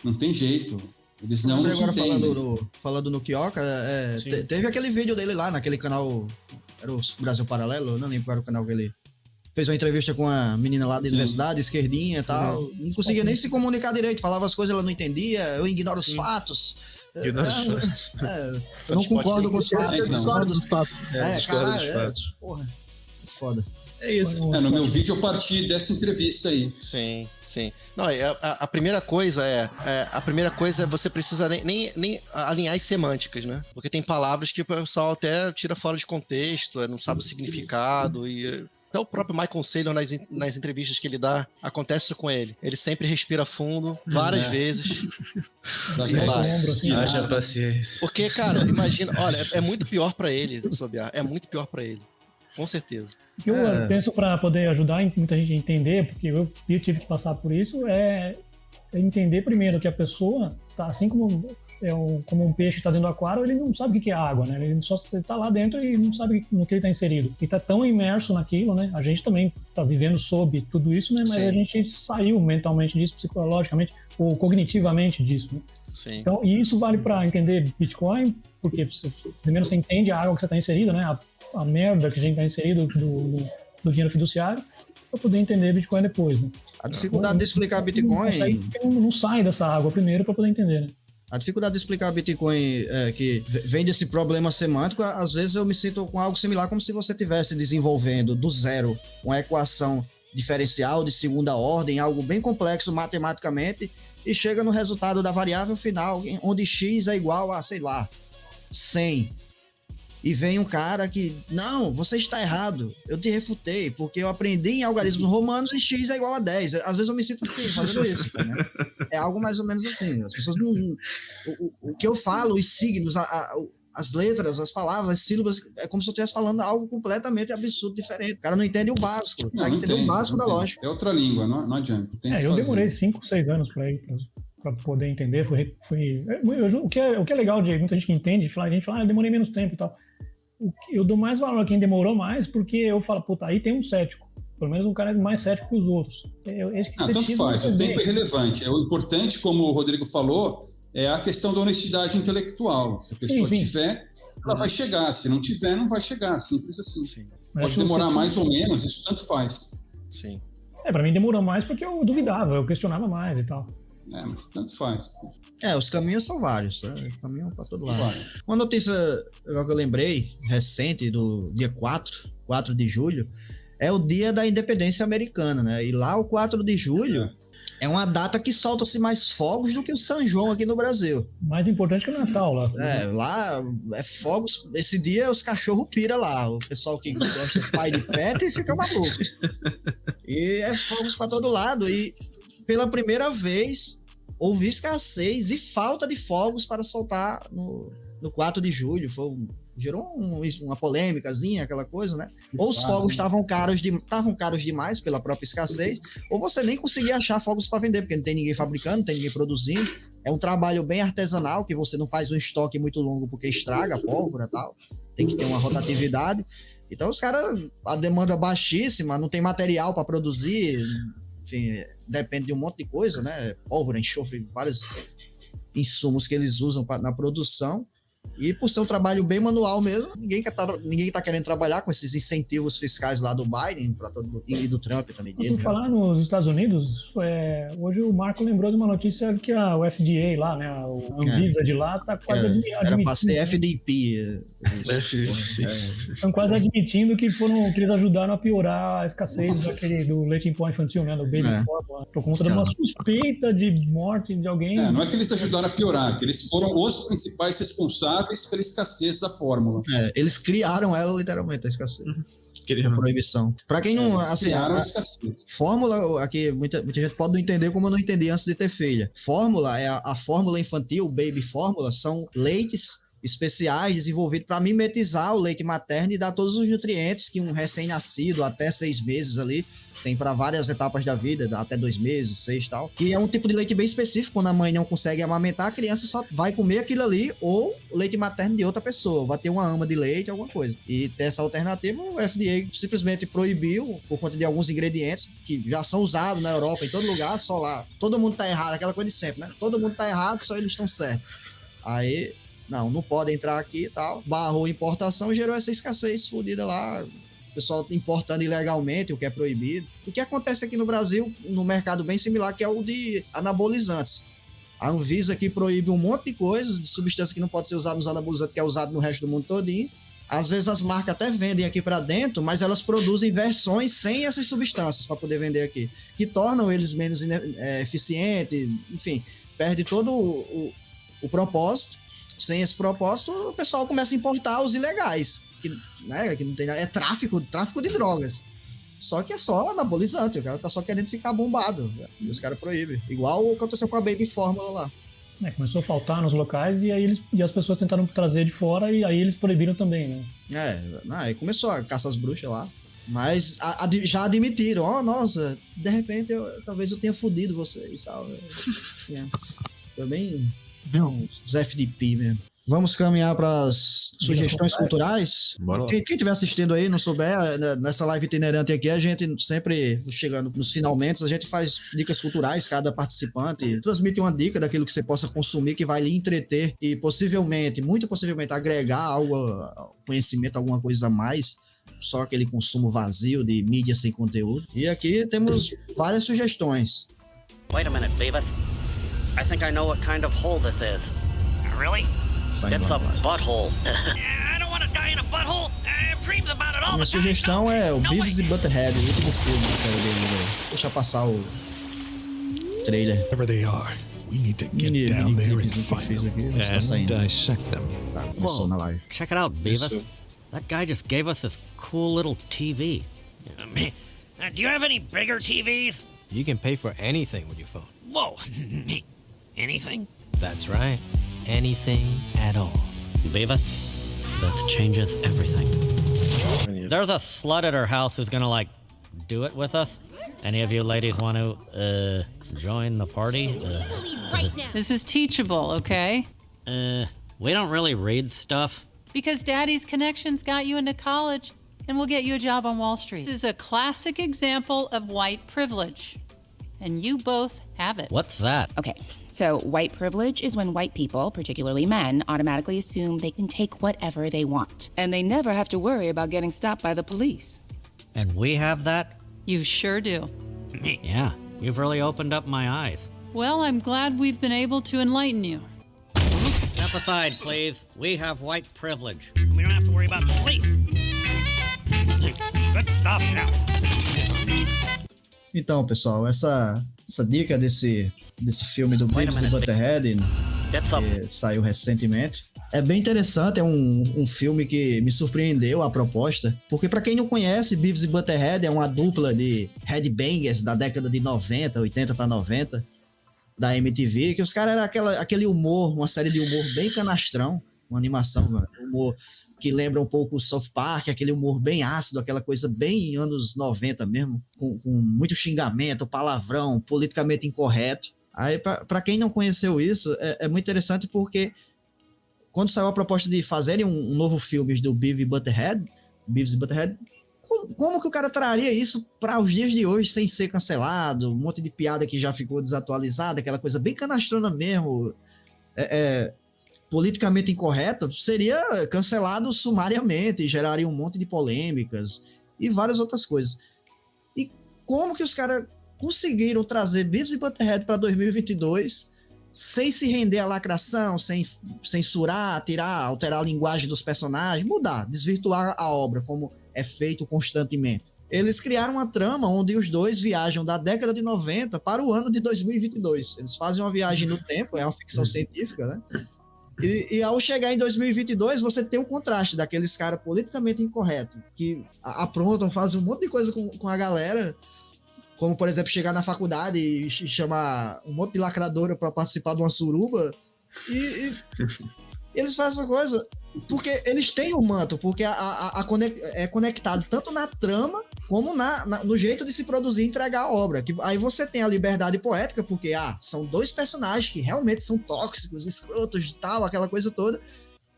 Não tem jeito. Eles não nos agora entendem. falando no, falando no Kioka, é, te- teve aquele vídeo dele lá naquele canal. Era o Brasil Paralelo, eu não lembro qual era o canal que ele fez uma entrevista com a menina lá da Sim. universidade, esquerdinha e tal. Não conseguia nem se comunicar direito, falava as coisas, ela não entendia, eu ignoro os fatos. Ignora os É, fatos. é, eu não concordo com os fatos, eu discordo dos É, É, discorda dos é. fatos. Porra, foda. É isso. É, no meu vídeo eu parti dessa entrevista aí. Sim, sim. Não, é, a, a primeira coisa é, é, A primeira coisa é você precisa nem, nem, nem alinhar as semânticas, né? Porque tem palavras que o pessoal até tira fora de contexto, é, não sabe o significado e. é, Até o próprio Michael Saylor, nas, nas entrevistas que ele dá, acontece isso com ele. Ele sempre respira fundo, várias É. vezes. [LAUGHS] E assim, esquina. Haja paciência. Porque, cara, imagina, olha, é, é muito pior pra ele, Sobiar. É muito pior pra ele. Com certeza. O que eu É. penso para poder ajudar muita gente a entender, porque eu, eu tive que passar por isso, é é entender primeiro que a pessoa, tá, assim como, é um, como um peixe está dentro do aquário, ele não sabe o que é água, né? Ele só está lá dentro e não sabe no que ele está inserido. E está tão imerso naquilo, né? A gente também está vivendo sob tudo isso, né? Mas Sim. a gente saiu mentalmente disso, psicologicamente ou cognitivamente disso. Né? Sim. Então, e isso vale para entender Bitcoin, porque você- primeiro você entende a água que você está inserido, né? A, a merda que a gente está inserido do, do, do dinheiro fiduciário, para poder entender Bitcoin depois. Né? A dificuldade de explicar Bitcoin. não, não sai dessa água primeiro para poder entender. Né? A dificuldade de explicar Bitcoin é, que vem desse problema semântico, às vezes eu me sinto com algo similar, como se você estivesse desenvolvendo do zero uma equação diferencial de segunda ordem, algo bem complexo matematicamente, e chega no resultado da variável final, onde x é igual a, sei lá, 100. E vem um cara que, não, você está errado, eu te refutei, porque eu aprendi em algarismos romanos e x é igual a 10. Às vezes eu me sinto assim, fazendo isso. né? É algo mais ou menos assim. As pessoas não. O, o- o que eu falo, os signos, a- a- as letras, as palavras, as sílabas, é como se eu estivesse falando algo completamente absurdo, diferente. O cara não entende o básico, Não, não entender o básico da tem. lógica. É outra língua, não, não adianta. Tem É, eu fazer. demorei 5, 6 anos para ir para poder entender. Fui, fui, eu- o, que é, o que é legal de muita gente que entende, fala, a gente fala, ah, eu demorei menos tempo e tal. O que- eu dou mais valor a quem demorou mais, porque eu falo, puta, aí tem um cético. Pelo menos um cara é mais cético que os outros. Eu, esse Não, tanto faz, o tempo é relevante. É, O importante, como o Rodrigo falou, é a questão da honestidade intelectual. Se a pessoa sim. tiver, ela vai chegar. Se não tiver, não vai chegar. Simples assim. Sim. Pode que demorar mais ou menos, isso tanto faz. Sim. É, pra mim demorou mais porque eu duvidava, eu questionava mais e tal. É, mas tanto faz. É, os caminhos são vários, né? caminham para todo lado. Uma notícia que eu lembrei, recente, do dia 4, 4 de julho, é o dia da independência americana, né? E lá, o 4 de julho, é uma data que solta-se mais fogos do que o São João aqui no Brasil. Mais importante que o Natal lá. É, lá é fogos. Esse dia os cachorros pira lá. O pessoal que gosta de pai de pet fica maluco. E é fogos para todo lado. E pela primeira vez houve escassez e falta de fogos para soltar no, no 4 de julho. Foi um- gerou um- uma polêmicazinha, aquela coisa, né? Ou os fogos estavam caros, de, caros demais pela própria escassez, ou você nem conseguia achar fogos para vender, porque não tem ninguém fabricando, não tem ninguém produzindo. É um trabalho bem artesanal, que você não faz um estoque muito longo porque estraga a pólvora e tal. Tem que ter uma rotatividade. Então os caras, a demanda baixíssima, não tem material para produzir, enfim, depende de um monte de coisa, né? Pólvora, enxofre, vários insumos que eles usam pra, na produção. E por ser um trabalho bem manual mesmo, ninguém quer tá, ninguém tá querendo trabalhar com esses incentivos fiscais lá do Biden pra todo, e do Trump também. Por Dele, né? falar nos Estados Unidos, é, hoje o Marco lembrou de uma notícia que a o FDA lá, né, a Anvisa de lá, tá quase Era, admi- era pra admitindo, ser FDP. estão quase admitindo que foram que eles ajudaram a piorar a escassez daquele do leite em pó infantil, né, do baby É. formula, por conta de uma suspeita de morte de alguém. É, não é que eles ajudaram a piorar, que eles foram os principais responsáveis pela escassez da fórmula. É, eles criaram ela literalmente, a escassez. Queria A proibição. Pra quem não. Eles Assim, criaram a- a escassez. Fórmula, aqui muita, muita gente pode não entender como eu não entendi antes de ter filha. Fórmula é a, a fórmula infantil, baby fórmula, são leites especiais desenvolvidos para mimetizar o leite materno e dar todos os nutrientes que um recém-nascido até seis meses ali tem para várias etapas da vida, até dois meses, seis tal. Que é um tipo de leite bem específico. Quando a mãe não consegue amamentar, a criança só vai comer aquilo ali ou leite materno de outra pessoa. Vai ter uma ama de leite, alguma coisa. E essa alternativa, o FDA simplesmente proibiu por conta de alguns ingredientes que já são usados na Europa, em todo lugar, só lá. Todo mundo tá errado, aquela coisa de sempre, né? Todo mundo tá errado, só eles estão certos. Aí não, não pode entrar aqui e tal. Barrou importação gerou essa escassez fodida lá. O pessoal importando ilegalmente, o que é proibido. O que acontece aqui no Brasil, no mercado bem similar, que é o de anabolizantes. A Anvisa aqui proíbe um monte de coisas, de substâncias que não pode ser usada nos anabolizantes, que é usado no resto do mundo todinho. Às vezes as marcas até vendem aqui para dentro, mas elas produzem versões sem essas substâncias para poder vender aqui, que tornam eles menos é, eficientes, enfim, perde todo o, o, o propósito sem esse propósito, o pessoal começa a importar os ilegais, que, né, que não tem é tráfico, tráfico de drogas. Só que é só anabolizante, o cara tá só querendo ficar bombado. E os caras proíbem. Igual aconteceu com a Baby Fórmula lá. É, começou a faltar nos locais e aí eles, e as pessoas tentaram trazer de fora e aí eles proibiram também, né? É, aí começou a caça às bruxas lá. Mas a, a, já admitiram, ó, oh, nossa, de repente eu, talvez eu tenha fudido vocês, tal. [LAUGHS] É, foi bem os FDP mesmo. Vamos caminhar para as sugestões culturais. Quem, quem estiver assistindo aí, não souber, né, nessa live itinerante aqui, a gente sempre, chegando nos finalmente, a gente faz dicas culturais, cada participante transmite uma dica daquilo que você possa consumir, que vai lhe entreter e possivelmente, muito possivelmente, agregar algo, conhecimento, alguma coisa a mais só aquele consumo vazio de mídia sem conteúdo. E aqui temos várias sugestões. Wait a minute, Beavis. I think I know what kind of hole this is. Really? It's a butthole. [LAUGHS] I don't want to die in a butthole. I'm dreams about it all Minha sugestão é o Beavis e Butthead, o último filme que saiu dele. Deixa passar o trailer. Wherever they are. We need to get mini, down mini there and find them. And dissect them. Tá, começou na live. Check it out, Beavis. That guy just gave us this cool little TV. Uh, [LAUGHS] do you have any bigger TVs? You can pay for anything with your phone. Whoa. [LAUGHS] Anything? That's right. Anything at all. Beavis, this changes everything. There's a slut at her house who's gonna, like, do it with us. Any of you ladies want to, uh, join the party? Uh, this is teachable, okay? Uh, we don't really read stuff. Because Daddy's connections got you into college, and we'll get you a job on Wall Street. This is a classic example of white privilege. And you both have it. What's that? Okay, so, white privilege is when white people, particularly men, automatically assume they can take whatever they want. And they never have to worry about getting stopped by the police. And we have that? You sure do. yeah, you've really opened up my eyes. Well, I'm glad we've been able to enlighten you. Step aside, please. We have white privilege. We don't have to worry about the police. Good stuff now. Então, pessoal, essa, essa dica desse desse filme do Beavis e Butterhead, que saiu recentemente. É bem interessante, é um, um filme que me surpreendeu a proposta, porque para quem não conhece, Beavis e Butterhead é uma dupla de headbangers da década de 90, 80 para 90 da MTV, que os caras eram aquela, aquele humor, uma série de humor bem canastrão, uma animação, humor que lembra um pouco o South Park, aquele humor bem ácido, aquela coisa bem anos 90 mesmo, com, com muito xingamento, palavrão, politicamente incorreto. Aí, para quem não conheceu isso, é, é, muito interessante porque quando saiu a proposta de fazerem um, um novo filme do Beavis Butterhead, Beavis Butterhead, como, como, que o cara traria isso para os dias de hoje sem ser cancelado? Um monte de piada que já ficou desatualizada, aquela coisa bem canastrona mesmo, é, é, politicamente incorreta, seria cancelado sumariamente, geraria um monte de polêmicas e várias outras coisas. E como que os caras conseguiram trazer Beavis e Butterhead para 2022 sem se render à lacração, sem censurar, tirar, alterar a linguagem dos personagens, mudar, desvirtuar a obra como é feito constantemente. Eles criaram uma trama onde os dois viajam da década de 90 para o ano de 2022. Eles fazem uma viagem no tempo, é uma ficção [LAUGHS] científica, né? E, e, ao chegar em 2022, você tem o contraste daqueles caras politicamente incorretos, que aprontam, fazem um monte de coisa com, com a galera, como, por exemplo, chegar na faculdade e chamar um monte de lacradora para participar de uma suruba. E, e [LAUGHS] Eles fazem essa coisa porque eles têm o manto, porque a, a, a conect, é conectado tanto na trama como na, na, no jeito de se produzir e entregar a obra. Que, aí você tem a liberdade poética, porque ah, são dois personagens que realmente são tóxicos, escrotos e tal, aquela coisa toda.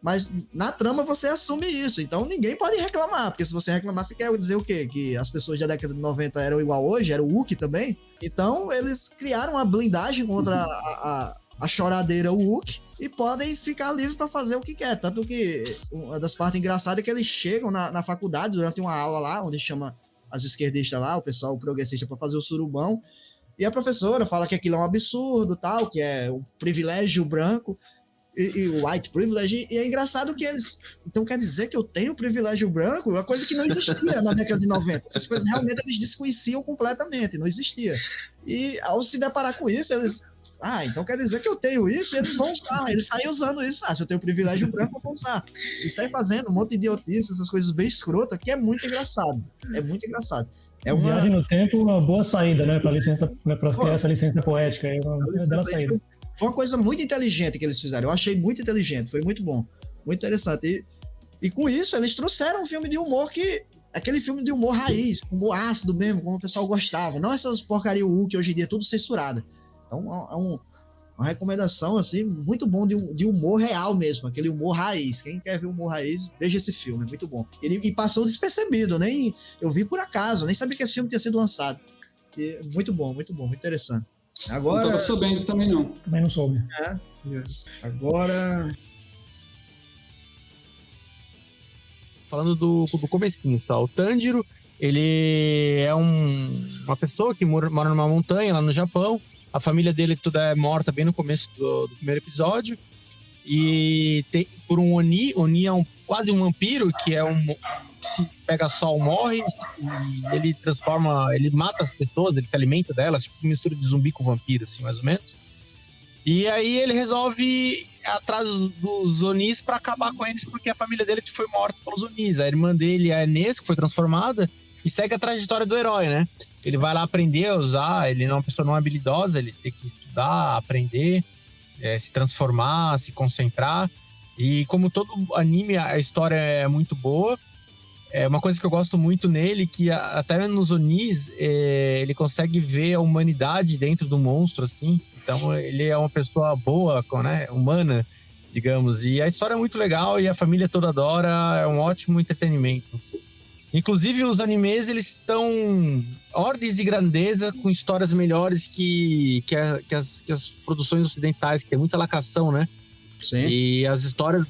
Mas na trama você assume isso. Então ninguém pode reclamar. Porque se você reclamar, você quer dizer o quê? Que as pessoas da década de 90 eram igual hoje? Era o Wookie também? Então eles criaram uma blindagem contra a, a, a choradeira Wookie e podem ficar livres para fazer o que quer. Tanto que uma das partes engraçadas é que eles chegam na, na faculdade durante uma aula lá, onde chama as esquerdistas lá, o pessoal progressista para fazer o surubão. E a professora fala que aquilo é um absurdo, tal, que é um privilégio branco e, o white privilege, e é engraçado que eles. Então quer dizer que eu tenho privilégio branco? Uma coisa que não existia na década de 90. Essas coisas realmente eles desconheciam completamente, não existia. E ao se deparar com isso, eles. Ah, então quer dizer que eu tenho isso e eles vão usar. Eles saem usando isso. Ah, se eu tenho privilégio branco, eu vou usar. E saem fazendo um monte de idiotice, essas coisas bem escrotas, que é muito engraçado. É muito engraçado. É uma... Viagem no tempo, uma boa saída, né? Para licença, para ter essa licença poética. É uma bela saída. Foi uma coisa muito inteligente que eles fizeram. Eu achei muito inteligente, foi muito bom. Muito interessante. E, e com isso, eles trouxeram um filme de humor que. Aquele filme de humor raiz, humor ácido mesmo, como o pessoal gostava. Não essas porcaria U que hoje em dia é tudo censurada. Então é um, uma recomendação, assim, muito bom de, de, humor real mesmo, aquele humor raiz. Quem quer ver humor raiz, veja esse filme, é muito bom. Ele e passou despercebido, nem eu vi por acaso, nem sabia que esse filme tinha sido lançado. E, muito bom, muito bom, muito interessante. Agora. Não estava sabendo também, não. Também não soube. É. Agora. Falando do, do comecinho, tá? O Tanjiro, ele é um, uma pessoa que mora, mora numa montanha lá no Japão. A família dele toda é morta bem no começo do, do primeiro episódio. E tem, por um Oni, Oni é um, quase um vampiro, que é um, se pega sol morre e ele transforma, ele mata as pessoas, ele se alimenta delas, tipo mistura de zumbi com vampiro, assim, mais ou menos. E aí ele resolve atrás dos Onis para acabar com eles, porque a família dele foi morta pelos Onis. A irmã dele, a Inês, que foi transformada, e segue a trajetória do herói, né? Ele vai lá aprender a usar, ele não é uma pessoa não habilidosa, ele tem que estudar, aprender, é, se transformar, se concentrar. E como todo anime, a história é muito boa. É uma coisa que eu gosto muito nele, que até nos Onis, é, ele consegue ver a humanidade dentro do monstro, assim. Então ele é uma pessoa boa, né, humana, digamos. E a história é muito legal e a família toda adora, é um ótimo entretenimento. Inclusive os animes, eles estão ordens de grandeza com histórias melhores que, que, a, que, as, que as produções ocidentais, que tem muita lacação, né? Sim. E as histórias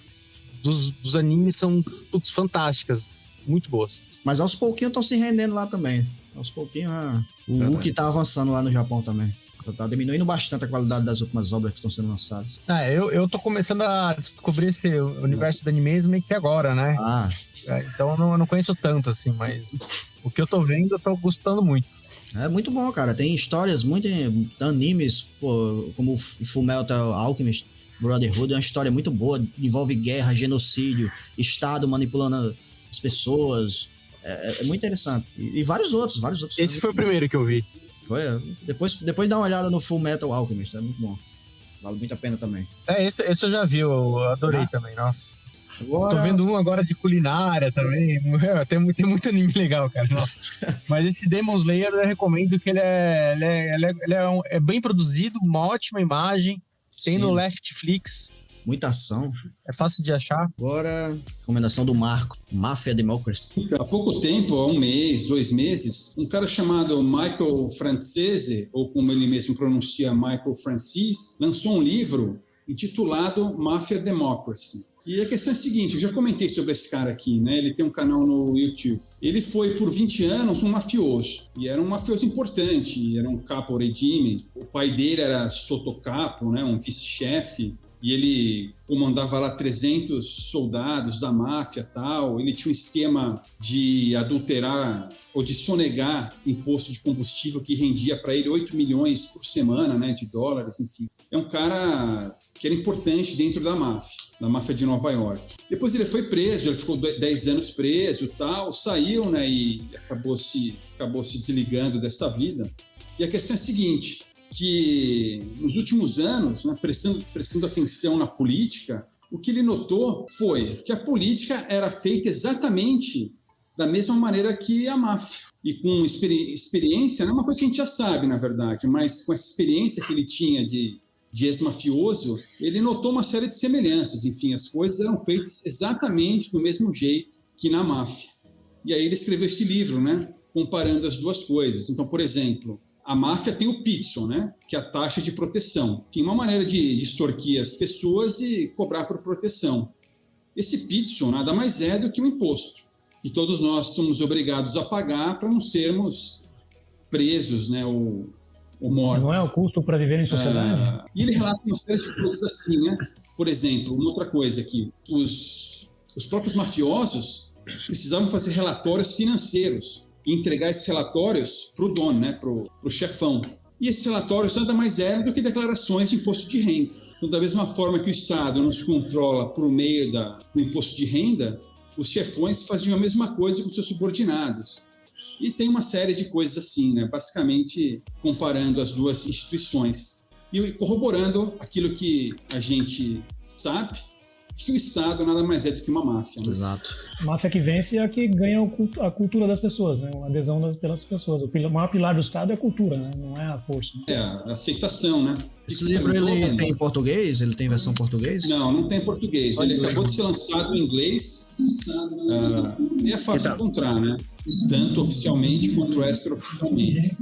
dos, dos animes são todas fantásticas muito boas. Mas aos pouquinhos estão se rendendo lá também. Aos pouquinhos, ah, o Hulk tá avançando lá no Japão também. Tá diminuindo bastante a qualidade das últimas obras que estão sendo lançadas. Ah, eu, eu tô começando a descobrir esse universo do anime meio que agora, né? Ah. É, então eu não, eu não conheço tanto, assim, mas o que eu tô vendo, eu tô gostando muito. É muito bom, cara. Tem histórias muito animes, pô, como o Fullmetal Alchemist Brotherhood, é uma história muito boa, envolve guerra, genocídio, Estado manipulando as pessoas. É, é, é muito interessante. E, e, vários outros, vários outros. Esse foi o primeiro que eu vi. Foi, é. depois, depois dá uma olhada no Full Metal Alchemist, é muito bom. Vale muito a pena também. É, esse, eu já vi, eu adorei ah. também, nossa. Agora... Tô vendo um agora de culinária também. Tem, tem muito anime legal, cara. Nossa. [LAUGHS] Mas esse Demon Slayer eu recomendo que ele é, ele é, ele é, ele é, um, é bem produzido, uma ótima imagem. Tem Sim. no Leftflix muita ação. É fácil de achar. Agora, recomendação do Marco, Mafia Democracy. Há pouco tempo, há um mês, dois meses, um cara chamado Michael Francese, ou como ele mesmo pronuncia, Michael Francis, lançou um livro intitulado Mafia Democracy. E a questão é a seguinte, eu já comentei sobre esse cara aqui, né? Ele tem um canal no YouTube. Ele foi por 20 anos um mafioso, e era um mafioso importante, era um capo regime. O pai dele era sotocapo, né? Um vice-chefe e ele comandava lá 300 soldados da máfia tal. Ele tinha um esquema de adulterar ou de sonegar imposto de combustível que rendia para ele 8 milhões por semana né, de dólares, enfim. É um cara que era importante dentro da máfia, da máfia de Nova York. Depois ele foi preso, ele ficou 10 anos preso tal, saiu né, e acabou se, acabou se desligando dessa vida. E a questão é a seguinte, que nos últimos anos, né, prestando, prestando atenção na política, O que ele notou foi que a política era feita exatamente da mesma maneira que a máfia. E com experi experiência, é uma coisa que a gente já sabe, na verdade, mas com essa experiência que ele tinha de, de ex-mafioso, ele notou uma série de semelhanças. Enfim, as coisas eram feitas exatamente do mesmo jeito que na máfia. E aí ele escreveu esse livro, né, comparando as duas coisas. Então, por exemplo, a máfia tem o pizzo, né, que é a taxa de proteção. Tem uma maneira de, de extorquir as pessoas e cobrar por proteção. Esse pizzo nada mais é do que um imposto que todos nós somos obrigados a pagar para não sermos presos, né, ou, ou mortos. Não é o custo para viver em sociedade? Ah, e ele relata uma série de coisas assim, né? Por exemplo, uma outra coisa aqui, os, os próprios mafiosos precisavam fazer relatórios financeiros e entregar esses relatórios para o dono, né, para o chefão. E esses relatórios nada mais eram do que declarações de imposto de renda. Então, da mesma forma que o Estado nos controla por meio da, do imposto de renda, os chefões faziam a mesma coisa com seus subordinados. E tem uma série de coisas assim, né? basicamente comparando as duas instituições e corroborando aquilo que a gente sabe, que o Estado nada mais é do que uma máfia. Né? Exato. Máfia que vence é a que ganha a cultura das pessoas, né? a adesão das, pelas pessoas. O maior pilar do Estado é a cultura, né? não é a força. Né? É, a aceitação, né? Esse livro ele tem em português? Ele tem versão português? Não, não tem em português. Ele acabou de ser lançado em inglês. Uh, e é fácil encontrar, né? Tanto oficialmente quanto extraoficialmente.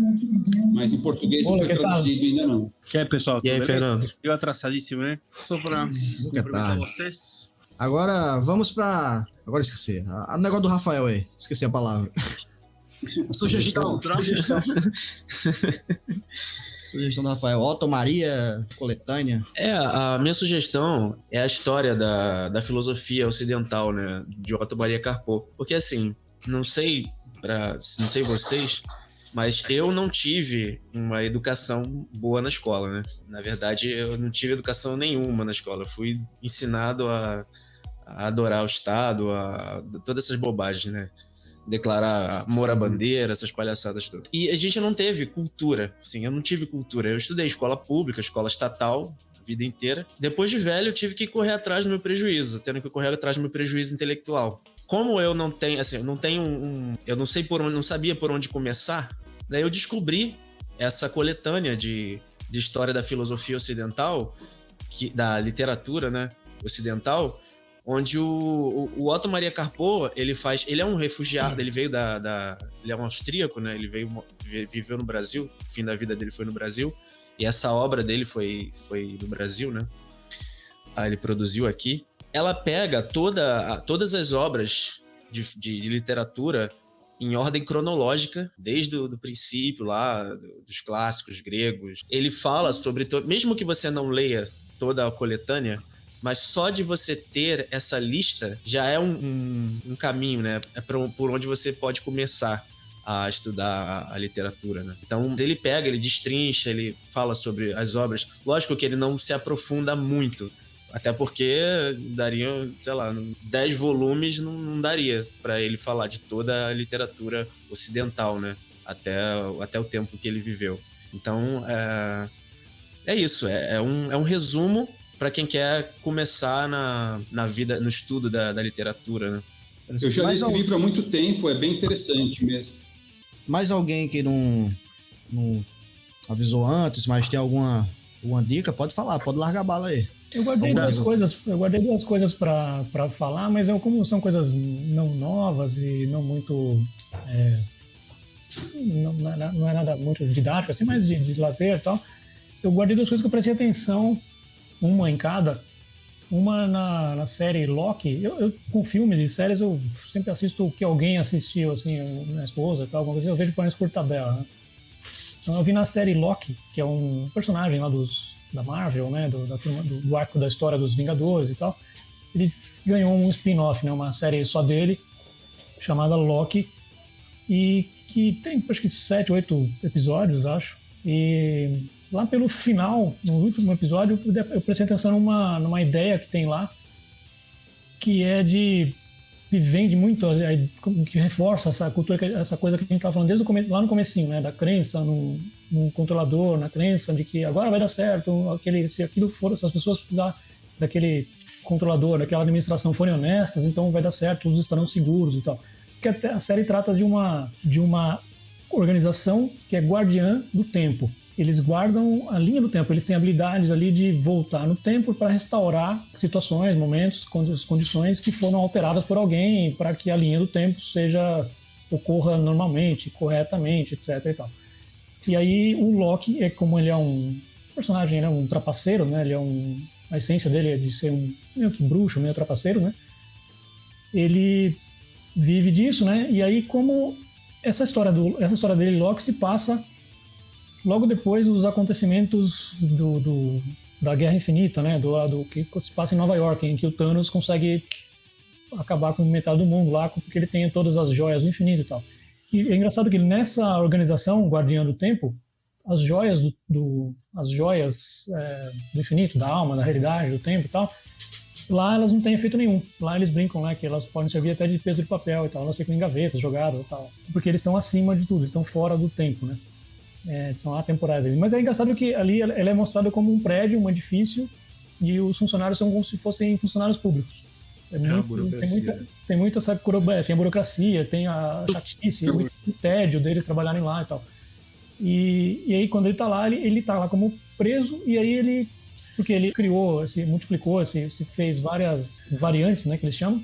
Mas em português não foi traduzido ainda não. Que aí, pessoal? E aí, Fernando? Eu atrassadíssimo, né? Só para cumprimentar vocês. Agora, vamos para... Agora esqueci. O negócio do Rafael aí. Esqueci a palavra. [LAUGHS] Sugestão. Sugestão. [LAUGHS] Sugestão do Rafael. Otto Maria, coletânea. É, a minha sugestão é a história da, da filosofia ocidental, né? De Otto Maria Carpo. Porque assim, não sei, pra, não sei vocês, mas eu não tive uma educação boa na escola, né? Na verdade, eu não tive educação nenhuma na escola. Eu fui ensinado a, a adorar o Estado, a, todas essas bobagens, né? Declarar amor à bandeira, essas palhaçadas todas. E a gente não teve cultura, sim, eu não tive cultura. Eu estudei escola pública, escola estatal, a vida inteira. Depois de velho, eu tive que correr atrás do meu prejuízo, tendo que correr atrás do meu prejuízo intelectual. Como eu não tenho, assim, eu não tenho um, eu não sei por onde, não sabia por onde começar, daí eu descobri essa coletânea de, de história da filosofia ocidental, que, da literatura, né, ocidental, onde o, o, Otto Maria Carpo, ele faz, ele é um refugiado, ele veio da, da ele é um austríaco, né? Ele veio viveu no Brasil, o fim da vida dele foi no Brasil, e essa obra dele foi foi no Brasil, né? Ah, ele produziu aqui. Ela pega toda, todas as obras de, de, de literatura em ordem cronológica, desde o do princípio lá, dos clássicos gregos. Ele fala sobre, mesmo que você não leia toda a coletânea, mas só de você ter essa lista já é um, um, um caminho, né? É por onde você pode começar a estudar a, a, literatura, né? Então ele pega, ele destrincha, ele fala sobre as obras. Lógico que ele não se aprofunda muito, até porque daria, sei lá, 10 volumes não, não daria para ele falar de toda a literatura ocidental, né? Até, até o tempo que ele viveu. Então é, é isso, é, é um, é um resumo para quem quer começar na, na vida, no estudo da, da literatura, né? Eu já li esse livro há muito tempo, é bem interessante mesmo. Mais alguém que não, não avisou antes, mas tem alguma, alguma dica, pode falar, pode largar a bala aí. Eu guardei duas coisas, eu guardei duas coisas para falar, mas eu, como são coisas não novas e não muito. É, não, não, é nada muito didático, assim, mas de, de lazer e tal. Eu guardei duas coisas que eu prestei atenção uma em cada. Uma na, na série Loki. Eu, eu, com filmes e séries, eu sempre assisto o que alguém assistiu, assim, minha esposa e tal, alguma coisa, eu vejo por por tabela, né? Então eu vi na série Loki, que é um personagem lá dos, da Marvel, né, do, da, do, do arco da história dos Vingadores e tal. Ele ganhou um spin-off, né, uma série só dele, chamada Loki, e que tem acho que sete, oito episódios, acho. E lá pelo final, no último episódio, eu prestei atenção numa, numa ideia que tem lá, que é de que vende muito, que reforça essa cultura, essa coisa que a gente estava falando desde o começo, lá no comecinho, né, da crença no, no, controlador, na crença de que agora vai dar certo, aquele, se aquilo for, se as pessoas da, daquele controlador, aquela administração forem honestas, então vai dar certo, todos estarão seguros e tal. Porque a série trata de uma, de uma organização que é guardiã do tempo. Eles guardam a linha do tempo, eles têm habilidades ali de voltar no tempo para restaurar situações, momentos, condições que foram alteradas por alguém para que a linha do tempo seja ocorra normalmente, corretamente, etc. E, tal. e aí o Loki é como ele é um personagem, né, um trapaceiro, né? Ele é um a essência dele é de ser um meio que bruxo, meio trapaceiro, né? Ele vive disso, né? E aí como essa história do essa história dele Loki se passa logo depois dos acontecimentos do, do da Guerra Infinita, né? Do, que se passa em Nova York, em que o Thanos consegue acabar com metade do mundo lá, porque ele tem todas as joias do infinito e tal. E é engraçado que nessa organização, Guardiã do Tempo, as joias do, do as joias é, do infinito, da alma, da realidade, do tempo e tal, lá elas não têm efeito nenhum. Lá eles brincam, né, que elas podem servir até de peso de papel e tal, elas ficam em gavetas, jogadas e tal, porque eles estão acima de tudo, estão fora do tempo, né? É, são atemporais. Mas é engraçado que ali ela é mostrada como um prédio, um edifício, e os funcionários são como se fossem funcionários públicos. É, é muito, tem, muita, tem muita, sabe, tem a burocracia, tem a chatice, o tédio deles trabalharem lá e tal. E, e aí, quando ele tá lá, ele, ele tá lá como preso, e aí ele. Porque ele criou, se multiplicou, se, se fez várias variantes, né, que eles chamam,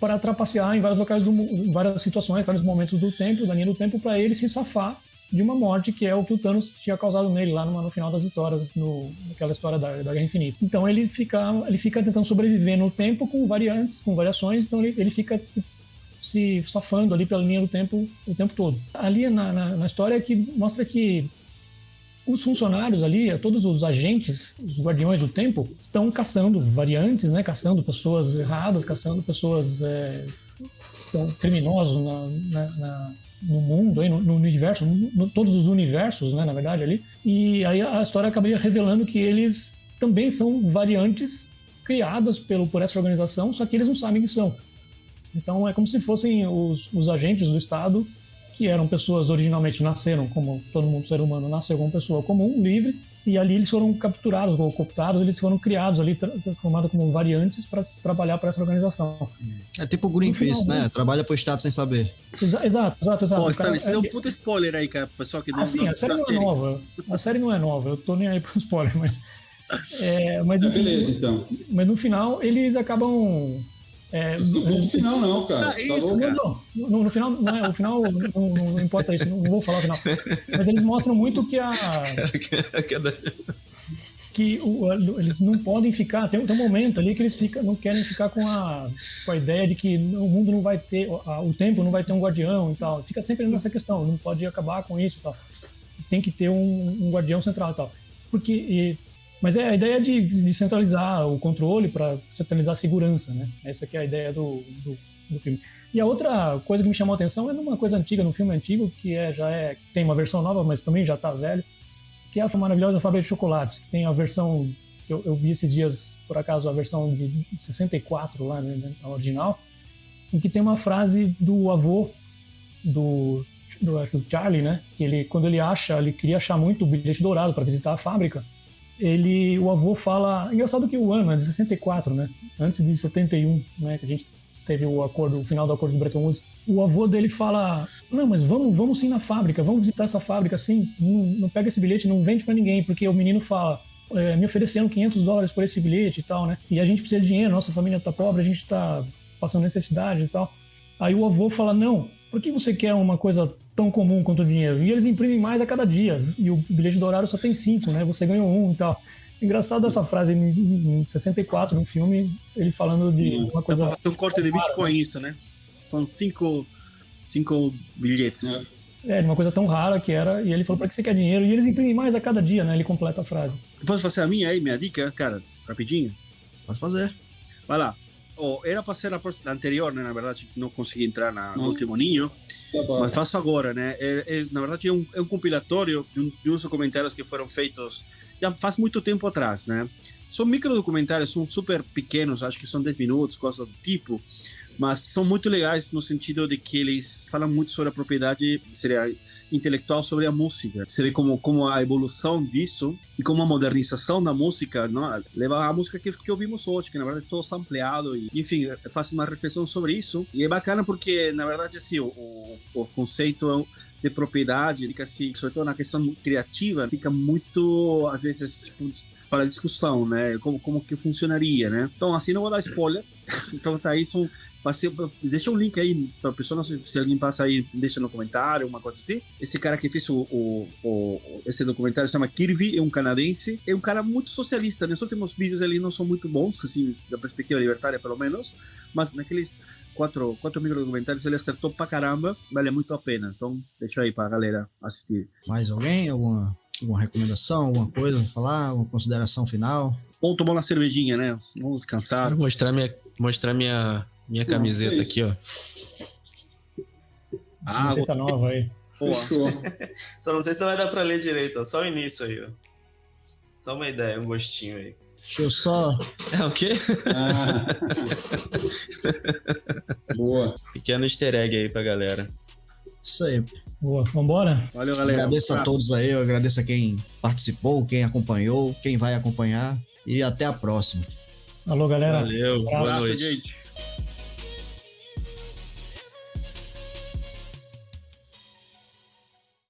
para trapacear em vários locais, do, em várias situações, vários momentos do tempo, da linha do tempo, para ele se safar de uma morte que é o que o Thanos tinha causado nele lá no, no final das histórias, no, naquela história da, da Guerra Infinita. Então ele fica, ele fica tentando sobreviver no tempo com variantes, com variações, então ele, ele fica se se safando ali pela linha do tempo o tempo todo. Ali na, na, na história é que mostra que os funcionários ali, todos os agentes, os guardiões do tempo, estão caçando variantes, né? Caçando pessoas erradas, caçando pessoas é, criminosos na, na, no mundo, no, no universo, no, todos os universos, né? Na verdade ali. E aí a história acabaria revelando que eles também são variantes criadas pelo, por essa organização, só que eles não sabem que são. Então é como se fossem os, os agentes do Estado, que eram pessoas originalmente nasceram como todo mundo ser humano nasceu como pessoa comum, livre, e ali eles foram capturados ou cooptados, eles foram criados ali, transformados como variantes para trabalhar para essa organização. É tipo o Greenpeace, final, né? Trabalha para o Estado sem saber. Exa exato, exato, exato. Pô, cara, isso é um puta spoiler aí, cara, pessoal que não, ah, sim, a série não é nova. A série não é nova, eu tô nem aí pro spoiler, mas. É, mas, é, beleza, então. Mas no final eles acabam é, não no final, não, cara. Ah, isso, tá não, no, no, final, não é, o final não, não, importa isso, não, vou falar o final. Mas eles mostram muito que a. que o, eles não podem ficar. Tem, tem, um momento ali que eles fica, não querem ficar com a, com a ideia de que o mundo não vai ter, o tempo não vai ter um guardião e tal. Fica sempre nessa questão, não pode acabar com isso e tal. Tem que ter um, um guardião central e tal. Porque e, mas é a ideia de, de centralizar o controle para centralizar a segurança, né? Essa que é a ideia do, do, do, filme. E a outra coisa que me chamou a atenção é numa coisa antiga, num filme antigo, que é, já é, tem uma versão nova, mas também já está velho, que é a maravilhosa Fábrica de Chocolates, que tem a versão, eu, eu vi esses dias, por acaso, a versão de 64 lá, né, né, a original, em que tem uma frase do avô do, do, do Charlie, né? Que ele, quando ele acha, ele queria achar muito o bilhete dourado para visitar a fábrica, ele, o avô fala. Engraçado que o ano é de 64, né? Antes de 71, né? Que a gente teve o acordo, o final do acordo de Bretton Woods. O avô dele fala: Não, mas vamos, vamos sim na fábrica, vamos visitar essa fábrica, sim. Não, não pega esse bilhete, não vende para ninguém, porque o menino fala. É, me ofereceram 500 dólares por esse bilhete e tal, né? E a gente precisa de dinheiro, nossa família tá pobre, a gente tá passando necessidade e tal. Aí o avô fala: Não, por que você quer uma coisa tão comum quanto o dinheiro? E eles imprimem mais a cada dia. E o bilhete do horário só tem cinco, né? Você ganhou um e tal. Engraçado essa frase em, 64, no filme, ele falando de uma coisa. Dá um corte de Bitcoin, isso, né? São cinco, cinco bilhetes. É, uma coisa tão rara que era. E ele falou: para que você quer dinheiro? E eles imprimem mais a cada dia, né? Ele completa a frase. Posso fazer a minha aí, minha dica, cara? Rapidinho? Pode fazer. Vai lá. Oh, era para ser a, anterior, né? Na verdade, não consegui entrar na, no último ninho. Mas faço agora, né? É, é, na verdade, é um, é um compilatório de, um, de uns documentários que foram feitos já faz muito tempo atrás, né? São micro documentários, são super pequenos, acho que são 10 minutos, coisa do tipo, mas são muito legais no sentido de que eles falam muito sobre a propriedade intelectual sobre a música. Você vê como, como a evolução disso e como a modernização da música não, leva a música que, que ouvimos hoje, que na verdade é todo sampleado. E, enfim, faz uma reflexão sobre isso. E é bacana porque, na verdade, assim, o, o, o conceito de propriedade, fica assim, sobretudo na questão criativa, fica muito, às vezes, tipo, para discussão, né? Como, como que funcionaria, né? Então, assim, não vou dar spoiler. [LAUGHS] então, tá aí, são Passei, deixa um link aí pra pessoa, se, se alguém passa aí, deixa no comentário, uma coisa assim. Esse cara que fez o, o, o esse documentário se chama Kirby, é um canadense, é um cara muito socialista. Né? Os últimos vídeos ali não são muito bons, assim, da perspectiva libertária, pelo menos, mas naqueles quatro, quatro micro documentários ele acertou pra caramba, vale muito a pena. Então, deixa aí pra galera assistir. Mais alguém? Alguma, alguma recomendação, alguma coisa pra falar? Alguma consideração final? Vamos tomar uma cervejinha, né? Vamos descansar. Vou mostrar minha, mostrar minha minha camiseta aqui, ó. Ah, camiseta nova aí. Fechou. [LAUGHS] Só não sei se vai dar pra ler direito, ó. Só o início aí, ó. Só uma ideia, um gostinho aí. Deixa eu só. É o quê? Ah. [LAUGHS] Boa. Pequeno easter egg aí pra galera. Isso aí. Boa, vambora? Valeu, galera. Agradeço a todos aí, eu agradeço a quem participou, quem acompanhou, quem vai acompanhar. E até a próxima. Alô, galera. Valeu, boa noite. gente.